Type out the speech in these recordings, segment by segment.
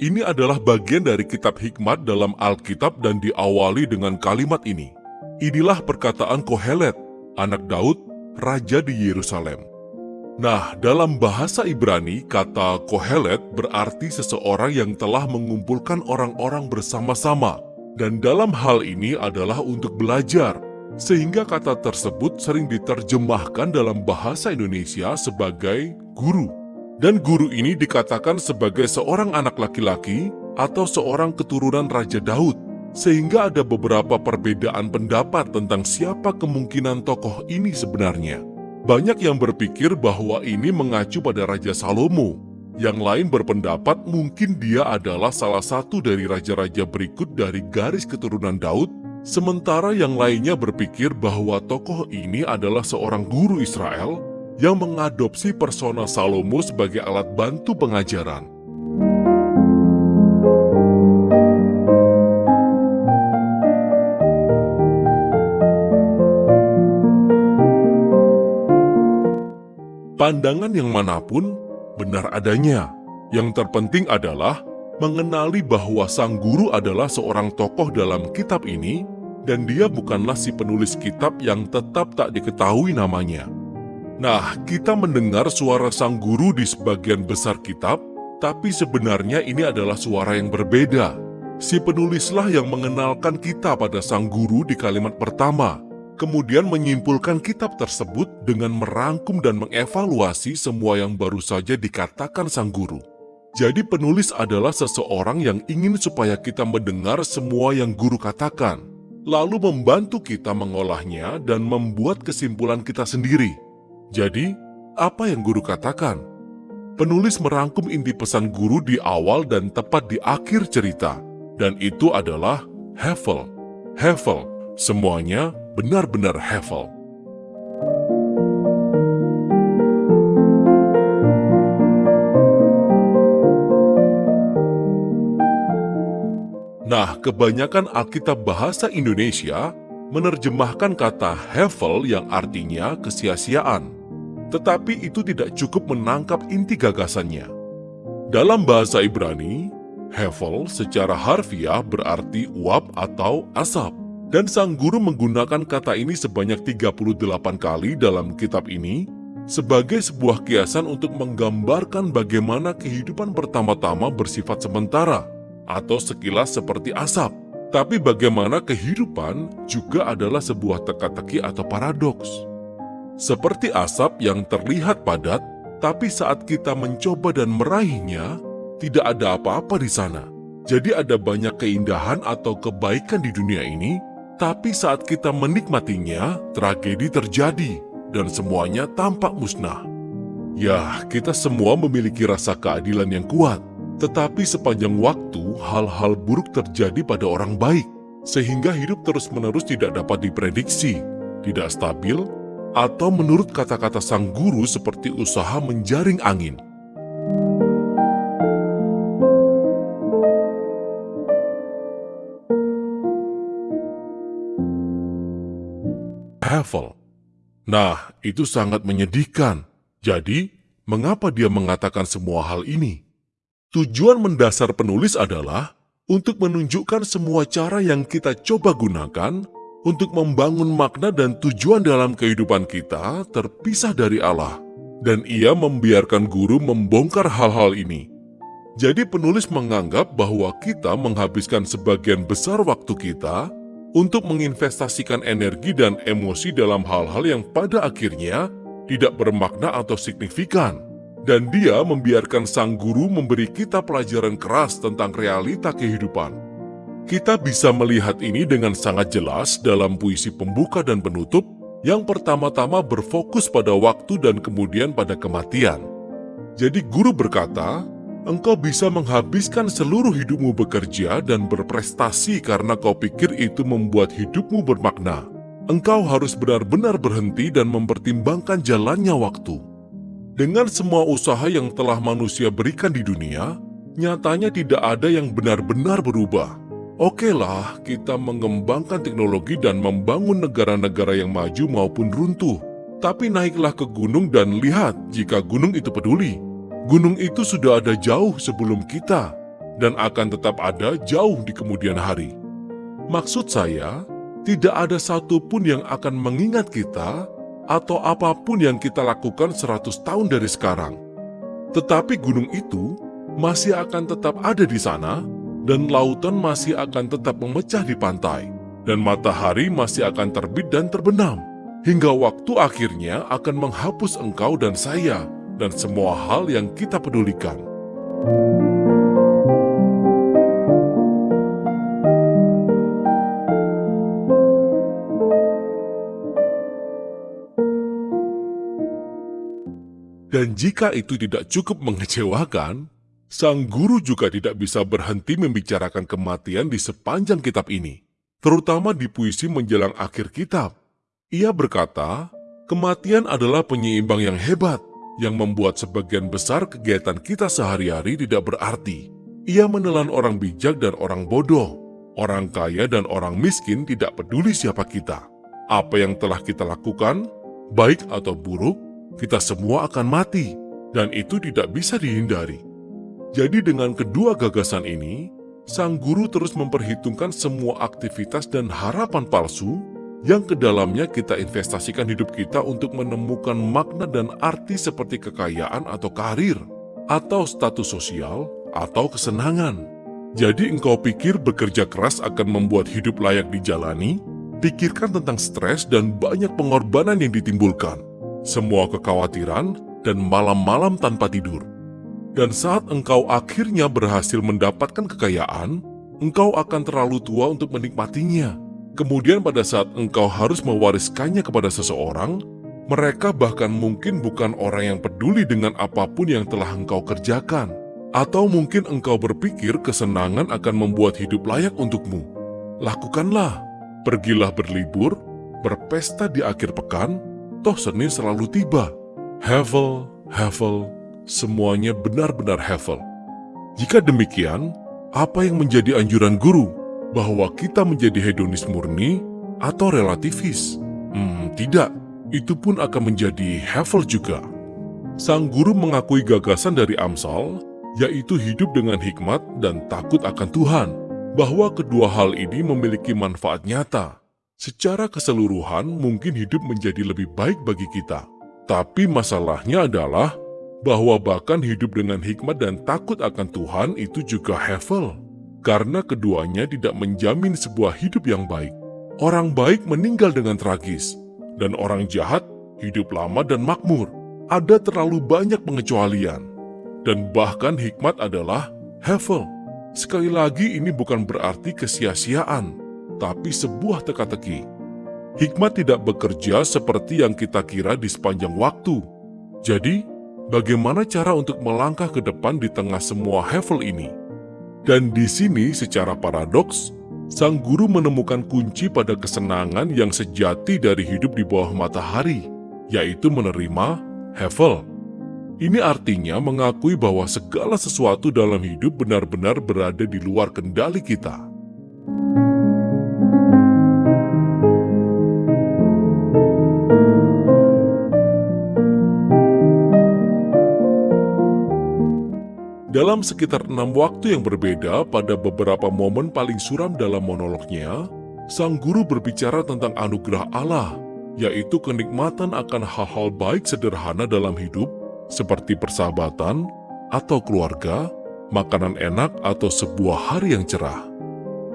Ini adalah bagian dari kitab hikmat dalam Alkitab dan diawali dengan kalimat ini. Inilah perkataan Kohelet, anak Daud, raja di Yerusalem. Nah, dalam bahasa Ibrani, kata Kohelet berarti seseorang yang telah mengumpulkan orang-orang bersama-sama. Dan dalam hal ini adalah untuk belajar, sehingga kata tersebut sering diterjemahkan dalam bahasa Indonesia sebagai guru. Dan guru ini dikatakan sebagai seorang anak laki-laki atau seorang keturunan Raja Daud, sehingga ada beberapa perbedaan pendapat tentang siapa kemungkinan tokoh ini sebenarnya. Banyak yang berpikir bahwa ini mengacu pada Raja Salomo. Yang lain berpendapat mungkin dia adalah salah satu dari raja-raja berikut dari garis keturunan Daud, sementara yang lainnya berpikir bahwa tokoh ini adalah seorang guru Israel yang mengadopsi persona Salomo sebagai alat bantu pengajaran. Pandangan yang mana pun benar adanya. Yang terpenting adalah mengenali bahwa sang guru adalah seorang tokoh dalam kitab ini dan dia bukanlah si penulis kitab yang tetap tak diketahui namanya. Nah, kita mendengar suara sang guru di sebagian besar kitab, tapi sebenarnya ini adalah suara yang berbeda. Si penulislah yang mengenalkan kita pada sang guru di kalimat pertama, kemudian menyimpulkan kitab tersebut dengan merangkum dan mengevaluasi semua yang baru saja dikatakan sang guru. Jadi penulis adalah seseorang yang ingin supaya kita mendengar semua yang guru katakan, lalu membantu kita mengolahnya dan membuat kesimpulan kita sendiri. Jadi, apa yang guru katakan? Penulis merangkum inti pesan guru di awal dan tepat di akhir cerita, dan itu adalah Hevel. Hevel, semuanya benar-benar Hevel. Nah, kebanyakan Alkitab bahasa Indonesia menerjemahkan kata Hevel yang artinya kesia-siaan tetapi itu tidak cukup menangkap inti gagasannya. Dalam bahasa Ibrani, Hevel secara harfiah berarti uap atau asap. Dan sang guru menggunakan kata ini sebanyak 38 kali dalam kitab ini sebagai sebuah kiasan untuk menggambarkan bagaimana kehidupan pertama-tama bersifat sementara atau sekilas seperti asap. Tapi bagaimana kehidupan juga adalah sebuah teka-teki atau paradoks. Seperti asap yang terlihat padat, tapi saat kita mencoba dan meraihnya, tidak ada apa-apa di sana. Jadi ada banyak keindahan atau kebaikan di dunia ini, tapi saat kita menikmatinya, tragedi terjadi dan semuanya tampak musnah. Ya, kita semua memiliki rasa keadilan yang kuat, tetapi sepanjang waktu hal-hal buruk terjadi pada orang baik, sehingga hidup terus-menerus tidak dapat diprediksi, tidak stabil, atau menurut kata-kata sang guru seperti usaha menjaring angin. Havel. Nah, itu sangat menyedihkan. Jadi, mengapa dia mengatakan semua hal ini? Tujuan mendasar penulis adalah untuk menunjukkan semua cara yang kita coba gunakan untuk membangun makna dan tujuan dalam kehidupan kita terpisah dari Allah. Dan ia membiarkan guru membongkar hal-hal ini. Jadi penulis menganggap bahwa kita menghabiskan sebagian besar waktu kita untuk menginvestasikan energi dan emosi dalam hal-hal yang pada akhirnya tidak bermakna atau signifikan. Dan dia membiarkan sang guru memberi kita pelajaran keras tentang realita kehidupan. Kita bisa melihat ini dengan sangat jelas dalam puisi pembuka dan penutup yang pertama-tama berfokus pada waktu dan kemudian pada kematian. Jadi guru berkata, engkau bisa menghabiskan seluruh hidupmu bekerja dan berprestasi karena kau pikir itu membuat hidupmu bermakna. Engkau harus benar-benar berhenti dan mempertimbangkan jalannya waktu. Dengan semua usaha yang telah manusia berikan di dunia, nyatanya tidak ada yang benar-benar berubah. Oke lah, kita mengembangkan teknologi dan membangun negara-negara yang maju maupun runtuh. Tapi naiklah ke gunung dan lihat jika gunung itu peduli. Gunung itu sudah ada jauh sebelum kita. dan akan tetap ada jauh di kemudian hari. Maksud saya, tidak ada satupun yang akan mengingat kita atau apa pun yang kita lakukan 100 tahun dari sekarang. Tetapi gunung itu masih akan tetap ada di sana dan lautan masih akan tetap memecah di pantai dan matahari masih akan terbit dan terbenam hingga waktu akhirnya akan menghapus engkau dan saya dan semua hal yang kita pedulikan. Dan jika itu tidak cukup mengecewakan, sang guru juga tidak bisa berhenti membicarakan kematian di sepanjang kitab ini, terutama di puisi menjelang akhir kitab. Ia berkata, kematian adalah penyeimbang yang hebat, yang membuat sebagian besar kegiatan kita sehari-hari tidak berarti. Ia menelan orang bijak dan orang bodoh, orang kaya dan orang miskin tidak peduli siapa kita. Apa yang telah kita lakukan, baik atau buruk, kita semua akan mati, dan itu tidak bisa dihindari. Jadi dengan kedua gagasan ini, sang guru terus memperhitungkan semua aktivitas dan harapan palsu yang ke dalamnya kita investasikan hidup kita untuk menemukan makna dan arti seperti kekayaan atau karir, atau status sosial, atau kesenangan. Jadi engkau pikir bekerja keras akan membuat hidup layak dijalani? Pikirkan tentang stres dan banyak pengorbanan yang ditimbulkan semua kekhawatiran, dan malam-malam tanpa tidur. Dan saat engkau akhirnya berhasil mendapatkan kekayaan, engkau akan terlalu tua untuk menikmatinya. Kemudian pada saat engkau harus mewariskannya kepada seseorang, mereka bahkan mungkin bukan orang yang peduli dengan apa pun yang telah engkau kerjakan. Atau mungkin engkau berpikir kesenangan akan membuat hidup layak untukmu. Lakukanlah, pergilah berlibur, berpesta di akhir pekan, toh Senin selalu tiba. Hevel, Hevel, semuanya benar-benar Hevel. Jika demikian, apa yang menjadi anjuran guru? Bahwa kita menjadi hedonis murni atau relativis? Hmm, tidak. Itu pun akan menjadi Hevel juga. Sang guru mengakui gagasan dari Amsal, yaitu hidup dengan hikmat dan takut akan Tuhan, bahwa kedua hal ini memiliki manfaat nyata Secara keseluruhan mungkin hidup menjadi lebih baik bagi kita. Tapi masalahnya adalah bahwa bahkan hidup dengan hikmat dan takut akan Tuhan itu juga hevel. Karena keduanya tidak menjamin sebuah hidup yang baik. Orang baik meninggal dengan tragis, dan orang jahat hidup lama dan makmur. Ada terlalu banyak pengecualian. Dan bahkan hikmat adalah hevel. Sekali lagi ini bukan berarti kesia-siaan tapi sebuah teka-teki. Hikmat tidak bekerja seperti yang kita kira di sepanjang waktu. Jadi, bagaimana cara untuk melangkah ke depan di tengah semua hevel ini? Dan di sini secara paradoks, sang guru menemukan kunci pada kesenangan yang sejati dari hidup di bawah matahari, yaitu menerima hevel. Ini artinya mengakui bahwa segala sesuatu dalam hidup benar-benar berada di luar kendali kita. Dalam sekitar enam waktu yang berbeda pada beberapa momen paling suram dalam monolognya, sang guru berbicara tentang anugerah Allah, yaitu kenikmatan akan hal-hal baik sederhana dalam hidup, seperti persahabatan atau keluarga, makanan enak atau sebuah hari yang cerah.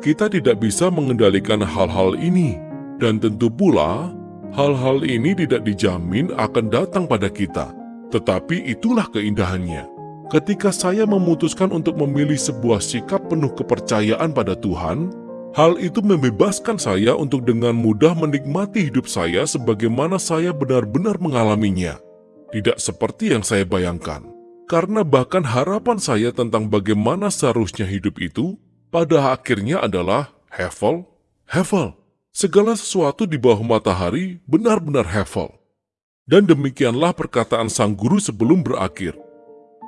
Kita tidak bisa mengendalikan hal-hal ini, dan tentu pula hal-hal ini tidak dijamin akan datang pada kita, tetapi itulah keindahannya. Ketika saya memutuskan untuk memilih sebuah sikap penuh kepercayaan pada Tuhan, hal itu membebaskan saya untuk dengan mudah menikmati hidup saya sebagaimana saya benar-benar mengalaminya. Tidak seperti yang saya bayangkan. Karena bahkan harapan saya tentang bagaimana seharusnya hidup itu, pada akhirnya adalah hevel, hevel. Segala sesuatu di bawah matahari benar-benar hevel. Dan demikianlah perkataan sang guru sebelum berakhir.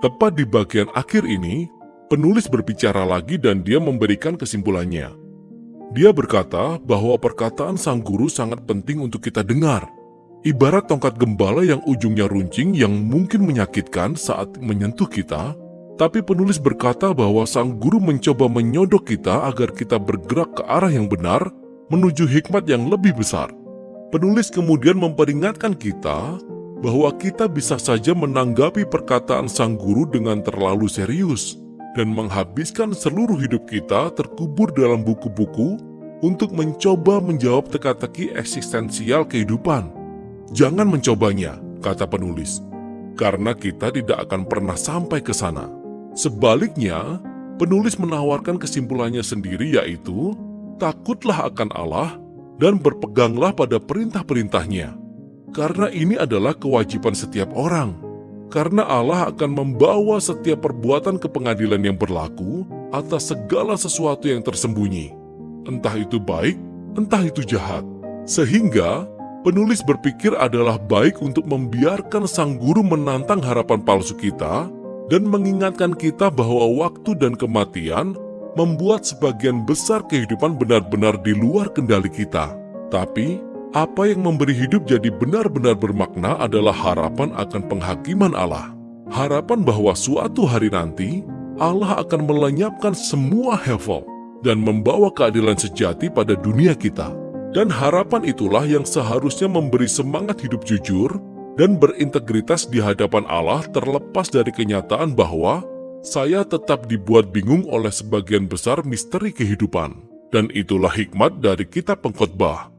Tepat di bagian akhir ini, penulis berbicara lagi dan dia memberikan kesimpulannya. Dia berkata bahwa perkataan sang guru sangat penting untuk kita dengar. Ibarat tongkat gembala yang ujungnya runcing yang mungkin menyakitkan saat menyentuh kita, Tapi penulis berkata bahwa sang guru mencoba menyodok kita agar kita bergerak ke arah yang benar menuju hikmat yang lebih besar. Penulis kemudian memperingatkan kita bahwa kita bisa saja menanggapi perkataan sang guru dengan terlalu serius dan menghabiskan seluruh hidup kita terkubur dalam buku-buku untuk mencoba menjawab teka-teki eksistensial kehidupan. Jangan mencobanya, kata penulis, karena kita tidak akan pernah sampai ke sana. Sebaliknya, penulis menawarkan kesimpulannya sendiri yaitu, takutlah akan Allah dan berpeganglah pada perintah-perintahnya. Karena ini adalah kewajiban setiap orang. Karena Allah akan membawa setiap perbuatan ke pengadilan yang berlaku atas segala sesuatu yang tersembunyi. Entah itu baik, entah itu jahat. Sehingga, penulis berpikir adalah baik untuk membiarkan sang guru menantang harapan palsu kita dan mengingatkan kita bahwa waktu dan kematian membuat sebagian besar kehidupan benar-benar di luar kendali kita. Tapi, apa yang memberi hidup jadi benar-benar bermakna adalah harapan akan penghakiman Allah. Harapan bahwa suatu hari nanti, Allah akan melenyapkan semua hevel dan membawa keadilan sejati pada dunia kita. Dan harapan itulah yang seharusnya memberi semangat hidup jujur dan berintegritas di hadapan Allah terlepas dari kenyataan bahwa saya tetap dibuat bingung oleh sebagian besar misteri kehidupan. Dan itulah hikmat dari kitab pengkhotbah.